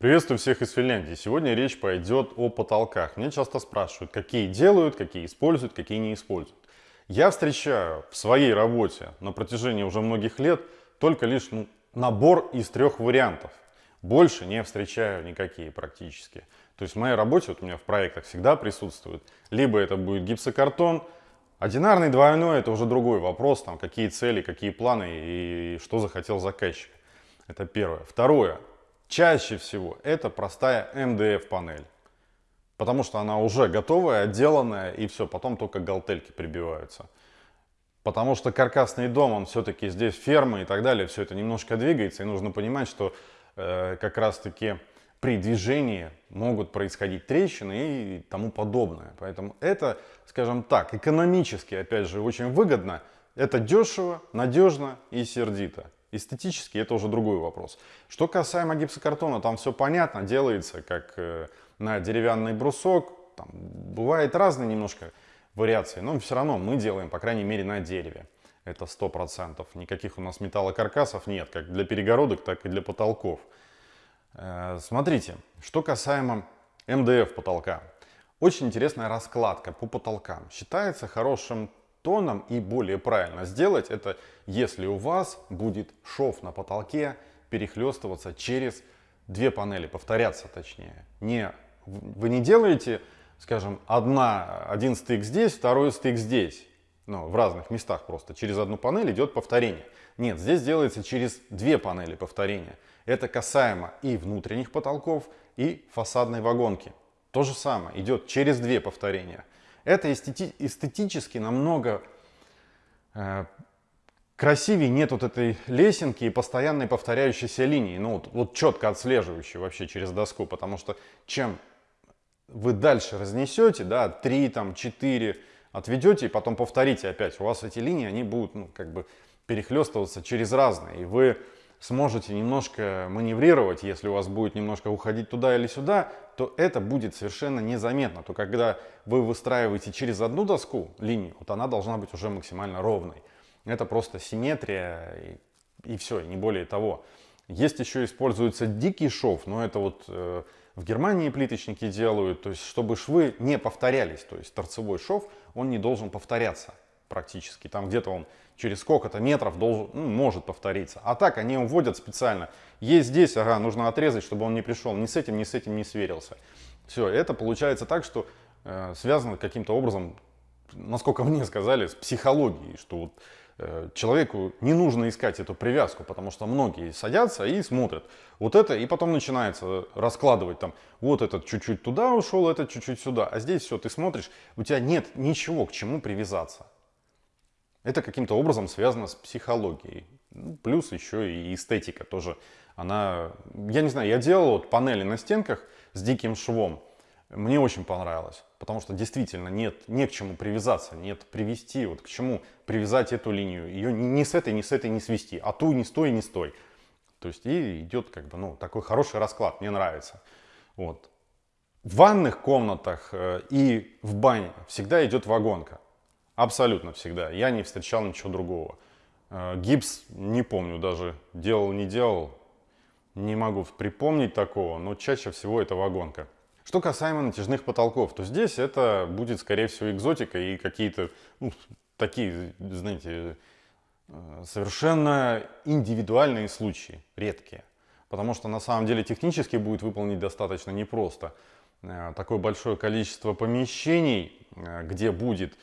Приветствую всех из Финляндии. Сегодня речь пойдет о потолках. Мне часто спрашивают, какие делают, какие используют, какие не используют. Я встречаю в своей работе на протяжении уже многих лет только лишь ну, набор из трех вариантов. Больше не встречаю никакие практически. То есть в моей работе, вот у меня в проектах всегда присутствует, либо это будет гипсокартон, одинарный, двойной, это уже другой вопрос, там какие цели, какие планы и что захотел заказчик. Это первое. Второе. Чаще всего это простая МДФ панель. Потому что она уже готовая, отделанная, и все, потом только галтельки прибиваются. Потому что каркасный дом, он все-таки здесь ферма и так далее, все это немножко двигается, и нужно понимать, что э, как раз-таки при движении могут происходить трещины и тому подобное. Поэтому это, скажем так, экономически, опять же, очень выгодно. Это дешево, надежно и сердито. Эстетически это уже другой вопрос. Что касаемо гипсокартона, там все понятно, делается как э, на деревянный брусок. Там бывает разные немножко вариации, но все равно мы делаем, по крайней мере, на дереве. Это сто процентов. Никаких у нас металлокаркасов нет, как для перегородок, так и для потолков. Э, смотрите, что касаемо МДФ потолка. Очень интересная раскладка по потолкам. Считается хорошим тоном и более правильно сделать это, если у вас будет шов на потолке перехлестываться через две панели, повторяться точнее. Не, вы не делаете, скажем, одна, один стык здесь, второй стык здесь. Ну, в разных местах просто. Через одну панель идет повторение. Нет, здесь делается через две панели повторения. Это касаемо и внутренних потолков, и фасадной вагонки. То же самое, идет через две повторения. Это эстети эстетически намного э, красивее, нет вот этой лесенки и постоянной повторяющейся линии, ну вот, вот четко отслеживающей вообще через доску, потому что чем вы дальше разнесете, да, 3, там, 4 отведете и потом повторите опять, у вас эти линии, они будут, ну, как бы перехлестываться через разные, и вы сможете немножко маневрировать, если у вас будет немножко уходить туда или сюда, то это будет совершенно незаметно. То когда вы выстраиваете через одну доску линию, вот она должна быть уже максимально ровной. Это просто симметрия и, и все, и не более того. Есть еще используется дикий шов, но это вот э, в Германии плиточники делают, то есть чтобы швы не повторялись, то есть торцевой шов, он не должен повторяться практически. Там где-то он через сколько-то метров должен, ну, может повториться. А так они уводят специально. Есть здесь, ага, нужно отрезать, чтобы он не пришел ни с этим, ни с этим не сверился. Все, это получается так, что э, связано каким-то образом, насколько мне сказали, с психологией, что вот э, человеку не нужно искать эту привязку, потому что многие садятся и смотрят вот это, и потом начинается раскладывать там, вот этот чуть-чуть туда ушел, этот чуть-чуть сюда, а здесь все, ты смотришь, у тебя нет ничего к чему привязаться. Это каким-то образом связано с психологией. Ну, плюс еще и эстетика тоже. Она, я не знаю, я делал вот панели на стенках с диким швом. Мне очень понравилось, потому что действительно нет, не к чему привязаться, нет привести, вот к чему привязать эту линию. Ее ни с этой, ни с этой не свести, а ту не стой, не стой. То есть и идет как бы, ну, такой хороший расклад, мне нравится. Вот. В ванных комнатах э, и в бане всегда идет вагонка. Абсолютно всегда. Я не встречал ничего другого. Э, гипс, не помню даже, делал, не делал. Не могу припомнить такого, но чаще всего это вагонка. Что касаемо натяжных потолков, то здесь это будет, скорее всего, экзотика и какие-то ну, такие, знаете, э, совершенно индивидуальные случаи, редкие. Потому что на самом деле технически будет выполнить достаточно непросто. Э, такое большое количество помещений, где будет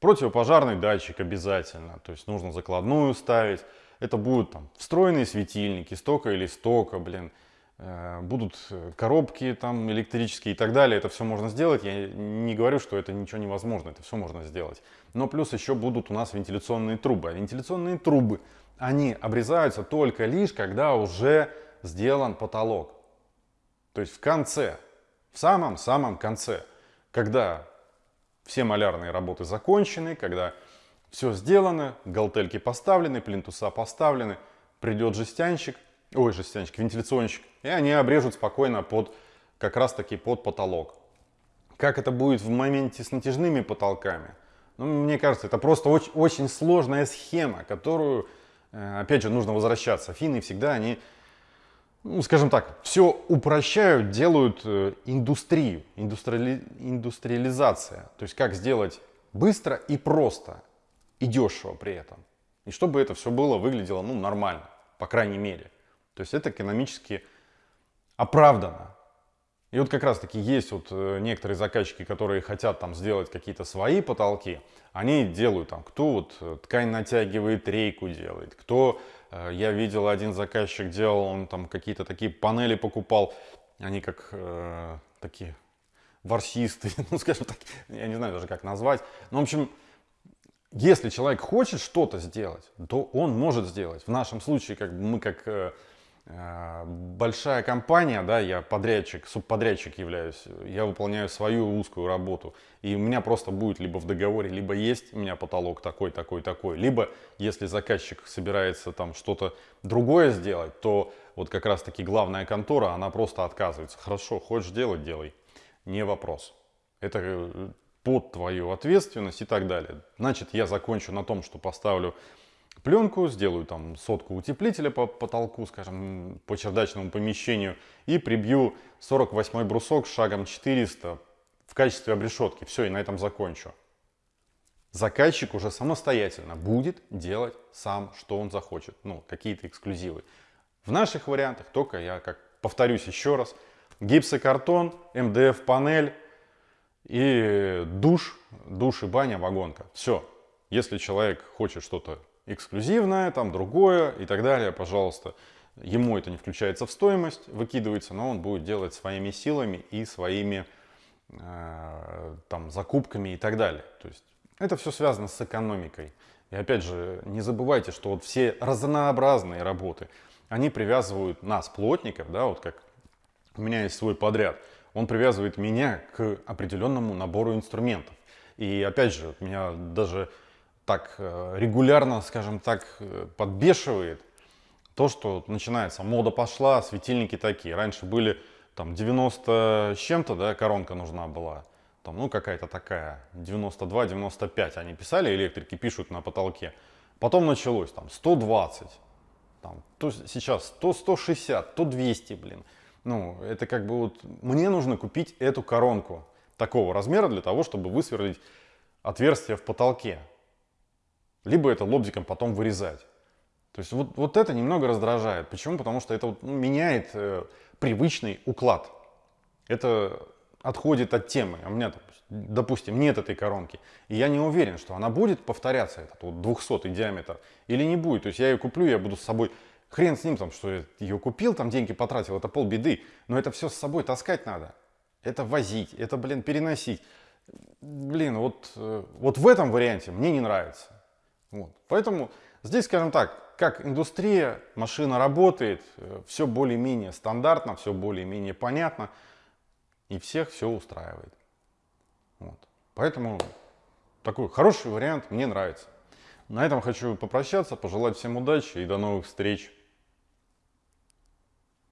Противопожарный датчик обязательно, то есть нужно закладную ставить. Это будут там встроенные светильники, стока или стока, блин. Э, будут коробки там электрические и так далее. Это все можно сделать. Я не говорю, что это ничего невозможно. Это все можно сделать. Но плюс еще будут у нас вентиляционные трубы. А вентиляционные трубы, они обрезаются только лишь, когда уже сделан потолок. То есть в конце, в самом-самом конце, когда все малярные работы закончены, когда все сделано, галтельки поставлены, плинтуса поставлены, придет жестянщик, ой, жестянщик, вентиляционщик, и они обрежут спокойно под, как раз таки под потолок. Как это будет в моменте с натяжными потолками? Ну, мне кажется, это просто очень, очень сложная схема, которую, э, опять же, нужно возвращаться. Финны всегда, они ну, скажем так, все упрощают, делают э, индустрию, индустриали, индустриализация. То есть как сделать быстро и просто, и дешево при этом. И чтобы это все было, выглядело ну, нормально, по крайней мере. То есть это экономически оправдано. И вот как раз таки есть вот э, некоторые заказчики, которые хотят там сделать какие-то свои потолки, они делают там, кто вот э, ткань натягивает, рейку делает, кто, я видел один заказчик делал, он там какие-то такие панели покупал, они как э, такие ворсисты, ну скажем так, я не знаю даже как назвать, ну в общем, если человек хочет что-то сделать, то он может сделать. В нашем случае, как мы как Э, большая компания, да, я подрядчик, субподрядчик являюсь, я выполняю свою узкую работу, и у меня просто будет либо в договоре, либо есть у меня потолок такой, такой, такой, либо если заказчик собирается там что-то другое сделать, то вот как раз таки главная контора, она просто отказывается. Хорошо, хочешь делать, делай, не вопрос. Это э, под твою ответственность и так далее. Значит, я закончу на том, что поставлю пленку, сделаю там сотку утеплителя по потолку, скажем, по чердачному помещению и прибью 48 брусок шагом 400 в качестве обрешетки. Все, и на этом закончу. Заказчик уже самостоятельно будет делать сам, что он захочет. Ну, какие-то эксклюзивы. В наших вариантах только я, как повторюсь еще раз, гипсокартон, МДФ-панель и душ, душ и баня, вагонка. Все. Если человек хочет что-то эксклюзивное, там другое и так далее, пожалуйста. Ему это не включается в стоимость, выкидывается, но он будет делать своими силами и своими э, там, закупками и так далее. То есть это все связано с экономикой. И опять же, не забывайте, что вот все разнообразные работы, они привязывают нас, плотников, да, вот как у меня есть свой подряд, он привязывает меня к определенному набору инструментов. И опять же, меня даже так э, регулярно, скажем так, э, подбешивает то, что начинается, мода пошла, светильники такие. Раньше были там 90 с чем-то, да, коронка нужна была. Там, ну, какая-то такая, 92-95 они писали, электрики пишут на потолке. Потом началось там 120, там, то сейчас 100, 160, то 200, блин. Ну, это как бы вот, мне нужно купить эту коронку такого размера для того, чтобы высверлить отверстие в потолке либо это лобзиком потом вырезать. То есть вот, вот это немного раздражает. Почему? Потому что это вот, ну, меняет э, привычный уклад. Это отходит от темы. А у меня, допустим, нет этой коронки. И я не уверен, что она будет повторяться, этот вот 200 диаметр, или не будет. То есть я ее куплю, я буду с собой... Хрен с ним, там, что я ее купил, там деньги потратил, это полбеды. Но это все с собой таскать надо. Это возить, это, блин, переносить. Блин, вот, э, вот в этом варианте мне не нравится. Вот. Поэтому здесь, скажем так, как индустрия, машина работает, э, все более-менее стандартно, все более-менее понятно, и всех все устраивает. Вот. Поэтому такой хороший вариант мне нравится. На этом хочу попрощаться, пожелать всем удачи и до новых встреч.